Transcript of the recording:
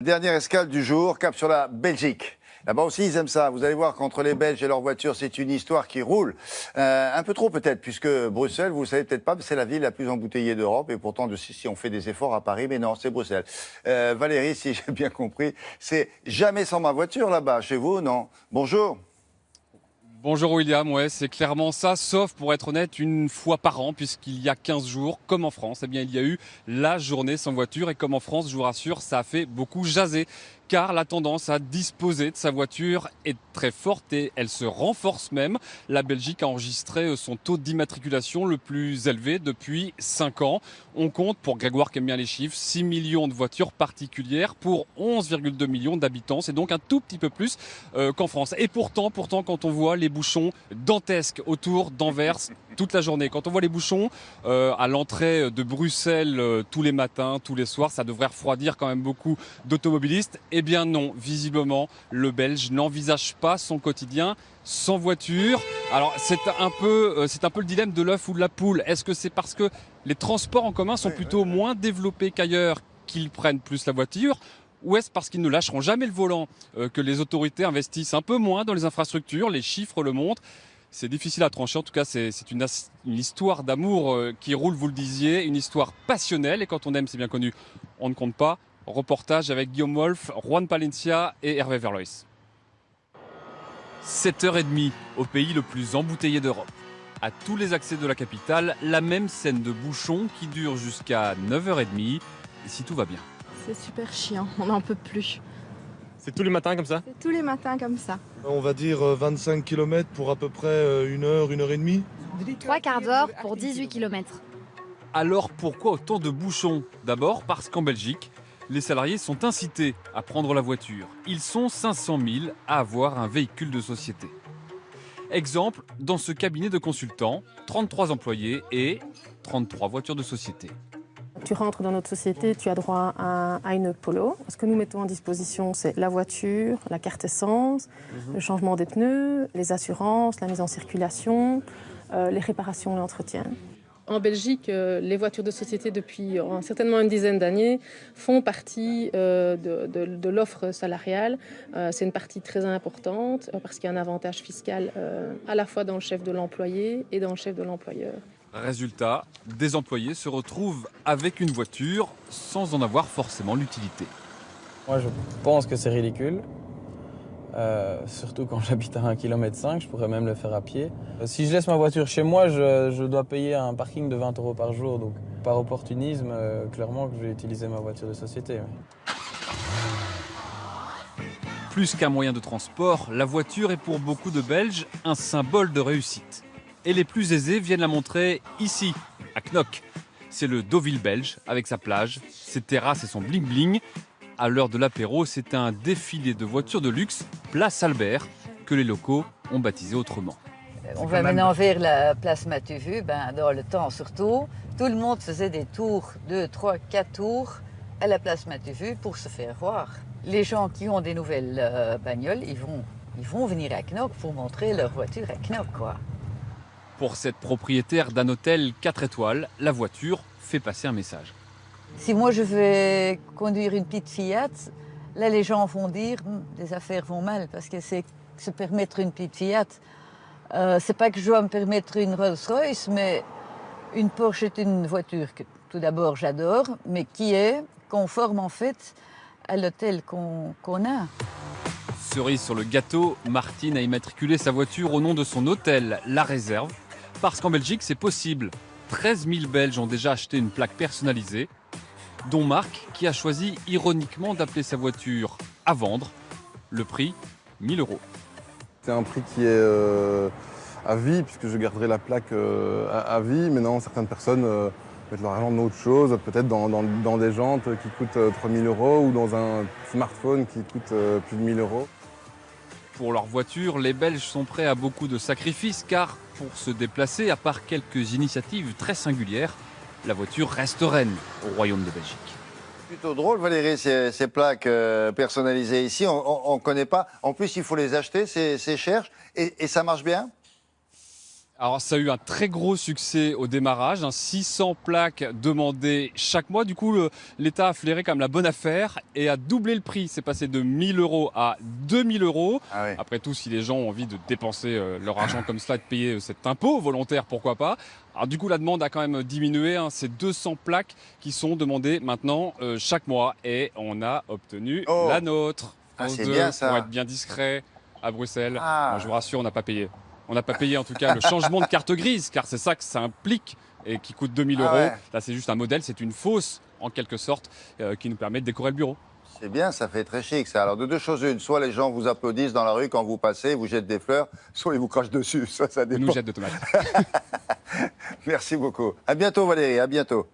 Dernière escale du jour, cap sur la Belgique. Là-bas aussi, ils aiment ça. Vous allez voir qu'entre les Belges et leurs voitures, c'est une histoire qui roule. Euh, un peu trop peut-être, puisque Bruxelles, vous ne savez peut-être pas, c'est la ville la plus embouteillée d'Europe. Et pourtant, de, si on fait des efforts à Paris, mais non, c'est Bruxelles. Euh, Valérie, si j'ai bien compris, c'est jamais sans ma voiture là-bas. Chez vous, non Bonjour. Bonjour William, ouais, c'est clairement ça, sauf pour être honnête, une fois par an, puisqu'il y a 15 jours, comme en France, eh bien, il y a eu la journée sans voiture, et comme en France, je vous rassure, ça a fait beaucoup jaser car la tendance à disposer de sa voiture est très forte et elle se renforce même. La Belgique a enregistré son taux d'immatriculation le plus élevé depuis 5 ans. On compte, pour Grégoire qui aime bien les chiffres, 6 millions de voitures particulières pour 11,2 millions d'habitants. C'est donc un tout petit peu plus euh, qu'en France. Et pourtant, pourtant, quand on voit les bouchons dantesques autour d'Anvers toute la journée, quand on voit les bouchons euh, à l'entrée de Bruxelles euh, tous les matins, tous les soirs, ça devrait refroidir quand même beaucoup d'automobilistes. Eh bien non, visiblement, le Belge n'envisage pas son quotidien sans voiture. Alors c'est un peu, euh, c'est un peu le dilemme de l'œuf ou de la poule. Est-ce que c'est parce que les transports en commun sont plutôt moins développés qu'ailleurs qu'ils prennent plus la voiture ou est-ce parce qu'ils ne lâcheront jamais le volant euh, que les autorités investissent un peu moins dans les infrastructures? Les chiffres le montrent. C'est difficile à trancher. En tout cas, c'est une, histoire d'amour euh, qui roule, vous le disiez, une histoire passionnelle. Et quand on aime, c'est bien connu, on ne compte pas. Reportage avec Guillaume Wolf, Juan Palencia et Hervé Verlois. 7h30 au pays le plus embouteillé d'Europe. À tous les accès de la capitale, la même scène de bouchons qui dure jusqu'à 9h30, et si tout va bien. C'est super chiant, on n'en peut plus. C'est tous les matins comme ça? C'est tous les matins comme ça. On va dire 25 km pour à peu près une heure, une heure et demie. Trois quarts d'heure pour 18 km. Alors pourquoi autant de bouchons? D'abord parce qu'en Belgique, les salariés sont incités à prendre la voiture. Ils sont 500 000 à avoir un véhicule de société. Exemple, dans ce cabinet de consultants, 33 employés et 33 voitures de société. Tu rentres dans notre société, tu as droit à, une polo. Ce que nous mettons en disposition, c'est la voiture, la carte essence, mhm. le changement des pneus, les assurances, la mise en circulation, euh, les réparations et l'entretien. En Belgique, euh, les voitures de société depuis euh, certainement une dizaine d'années font partie euh, de, l'offre salariale. C'est une partie très importante parce qu'il y a un avantage fiscal à la fois dans le chef de l'employé et dans le chef de l'employeur. Résultat, des employés se retrouvent avec une voiture sans en avoir forcément l'utilité. Moi je pense que c'est ridicule. Euh, surtout quand j'habite à 1,5 km, je pourrais même le faire à pied. Euh, si je laisse ma voiture chez moi, je, dois payer un parking de 20 euros par jour. Donc par opportunisme, euh, clairement que je vais utiliser ma voiture de société. Plus qu'un moyen de transport, la voiture est pour beaucoup de Belges un symbole de réussite. Et les plus aisés viennent la montrer ici, à Knock. C'est le Deauville belge, avec sa plage, ses terrasses et son bling-bling, à l'heure de l'apéro, c'est un défilé de voitures de luxe, place Albert, que les locaux ont baptisé autrement. On va maintenant vers la place Mathieu ben, dans le temps surtout. Tout le monde faisait des tours, 2, 3, 4 tours à la place Mathieu pour se faire voir. Les gens qui ont des nouvelles euh, bagnoles, ils vont, ils vont venir à Knock pour montrer leur voiture à Knock. Quoi. Pour cette propriétaire d'un hôtel 4 étoiles, la voiture fait passer un message. Si moi je vais conduire une petite Fiat, là les gens vont dire hum, les affaires vont mal parce que c'est se permettre une petite Fiat. Euh, c'est pas que je dois me permettre une Rolls-Royce, mais une Porsche est une voiture que tout d'abord j'adore, mais qui est conforme en fait à l'hôtel qu'on a. Cerise sur le gâteau, Martine a immatriculé sa voiture au nom de son hôtel, La Réserve, parce qu'en Belgique c'est possible. 13 000 Belges ont déjà acheté une plaque personnalisée dont Marc qui a choisi ironiquement d'appeler sa voiture à vendre. Le prix, 1000 euros. C'est un prix qui est euh, à vie, puisque je garderai la plaque euh, à, vie. Mais non, certaines personnes euh, mettent leur argent dans autre chose, peut-être dans, des jantes qui coûtent 3000 euros ou dans un smartphone qui coûte plus de 1000 euros. Pour leur voiture, les Belges sont prêts à beaucoup de sacrifices car pour se déplacer, à part quelques initiatives très singulières, la voiture reste reine au Royaume de Belgique. Plutôt drôle, Valérie, ces, plaques euh, personnalisées ici. On ne connaît pas. En plus, il faut les acheter, c'est cher. Et, ça marche bien? Alors ça a eu un très gros succès au démarrage, hein, 600 plaques demandées chaque mois. Du coup, l'État a flairé comme la bonne affaire et a doublé le prix. C'est passé de 1000 euros à 2000 euros. Ah ouais. Après tout, si les gens ont envie de dépenser euh, leur argent comme cela, et de payer euh, cet impôt volontaire, pourquoi pas Alors du coup, la demande a quand même diminué. hein. C'est 200 plaques qui sont demandées maintenant euh, chaque mois et on a obtenu Oh. la nôtre. Ah, c'est 2, bien, ça. Pour être bien discret à Bruxelles. Ah. Je vous rassure, on n'a pas payé. On n'a pas payé en tout cas le changement de carte grise, car c'est ça que ça implique et qui coûte 2000 Ah euros. ouais. Là, c'est juste un modèle, c'est une fausse en quelque sorte, euh, qui nous permet de décorer le bureau. C'est bien, ça fait très chic ça. Alors de deux choses une, soit les gens vous applaudissent dans la rue quand vous passez, vous jettent des fleurs, soit ils vous crachent dessus, soit ça Ils dépend. nous jettent de tomates. Merci beaucoup. À bientôt Valérie, à bientôt.